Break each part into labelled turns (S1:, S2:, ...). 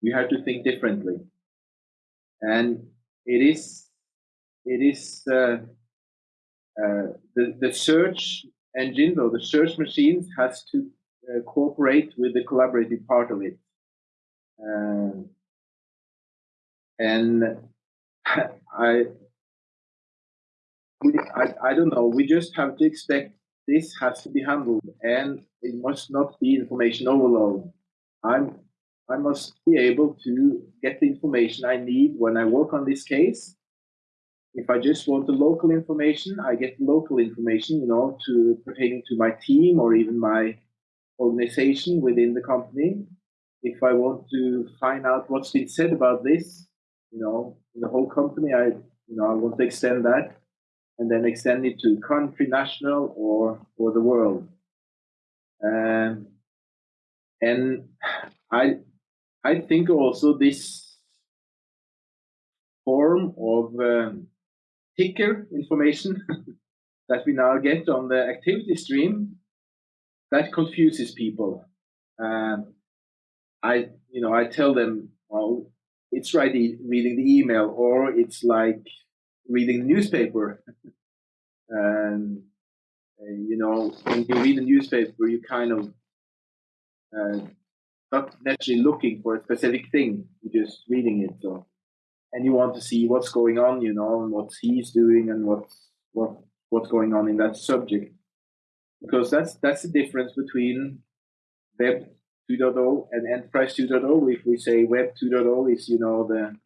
S1: you have to think differently. And it is, it is uh, uh, the, the search engine or the search machines has to uh, cooperate with the collaborative part of it. Um, and I, I, I don't know, we just have to expect this has to be handled and it must not be information overload. I'm I must be able to get the information I need when I work on this case. If I just want the local information, I get local information, you know, to pertaining to my team or even my organization within the company. If I want to find out what's been said about this, you know, in the whole company, I, you know, I want to extend that and then extend it to country, national, or or the world. Um, and I I think also this form of um, ticker information that we now get on the activity stream that confuses people. Um, I, you know, I tell them, well, it's right reading the email, or it's like reading the newspaper. and uh, you know, when you read the newspaper, you kind of uh, not necessarily looking for a specific thing, you're just reading it. So, and you want to see what's going on, you know, and what he's doing and what's what what's going on in that subject, because that's that's the difference between Web 2.0 and Enterprise 2.0. If we say Web 2.0 is, you know, the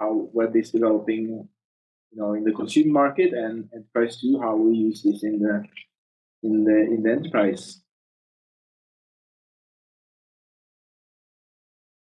S1: how web is developing, you know, in the consumer market, and Enterprise 2 how we use this in the in the in the enterprise